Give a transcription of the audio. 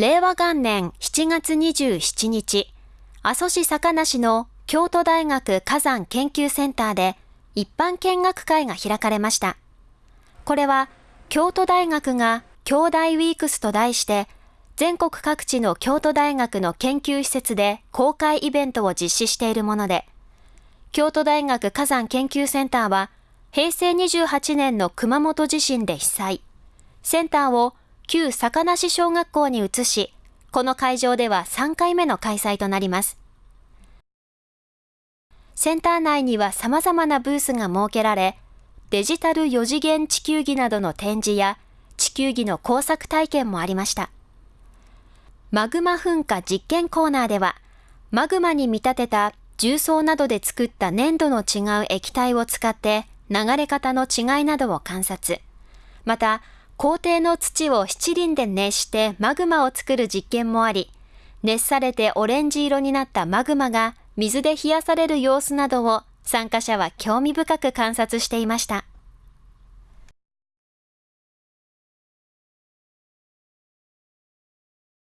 令和元年7月27日、阿蘇市坂梨の京都大学火山研究センターで一般見学会が開かれました。これは京都大学が京大ウィークスと題して全国各地の京都大学の研究施設で公開イベントを実施しているもので、京都大学火山研究センターは平成28年の熊本地震で被災。センターを旧坂梨小学校に移し、この会場では3回目の開催となります。センター内には様々なブースが設けられ、デジタル4次元地球儀などの展示や地球儀の工作体験もありました。マグマ噴火実験コーナーでは、マグマに見立てた重曹などで作った粘土の違う液体を使って流れ方の違いなどを観察。また、校庭の土を七輪で熱してマグマを作る実験もあり、熱されてオレンジ色になったマグマが水で冷やされる様子などを参加者は興味深く観察していました。